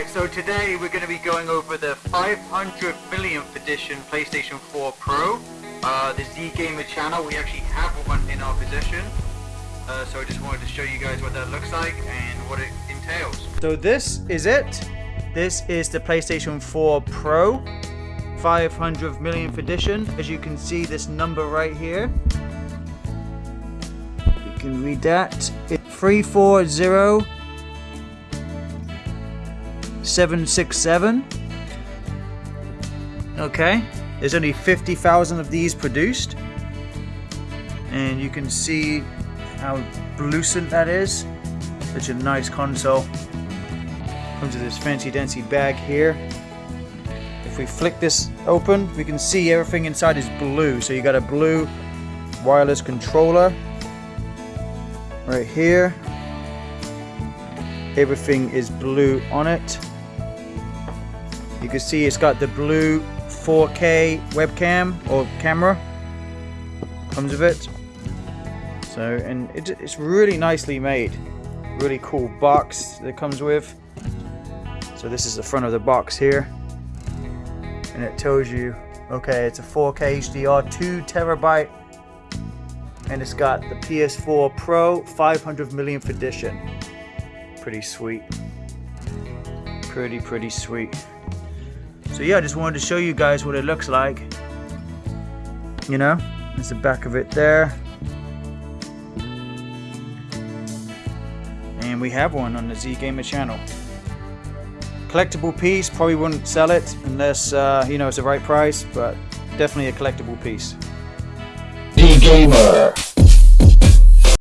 Alright, so today we're going to be going over the 500 millionth edition PlayStation 4 Pro, uh, the Z Gamer channel. We actually have one in our possession, uh, so I just wanted to show you guys what that looks like and what it entails. So this is it. This is the PlayStation 4 Pro 500th millionth edition. As you can see this number right here. You can read that. It's 340 767. Okay, there's only 50,000 of these produced. And you can see how lucent that is. Such a nice console. Comes with this fancy dancy bag here. If we flick this open, we can see everything inside is blue. So you got a blue wireless controller right here. Everything is blue on it. You can see it's got the blue 4K webcam or camera. Comes with it. So, and it, it's really nicely made. Really cool box that comes with. So this is the front of the box here. And it tells you, okay, it's a 4K HDR, 2 terabyte. And it's got the PS4 Pro 500 millionth edition. Pretty sweet. Pretty, pretty sweet. So yeah, I just wanted to show you guys what it looks like. You know, there's the back of it there. And we have one on the Z Gamer channel. Collectible piece, probably wouldn't sell it unless, uh, you know, it's the right price, but definitely a collectible piece. Z Gamer.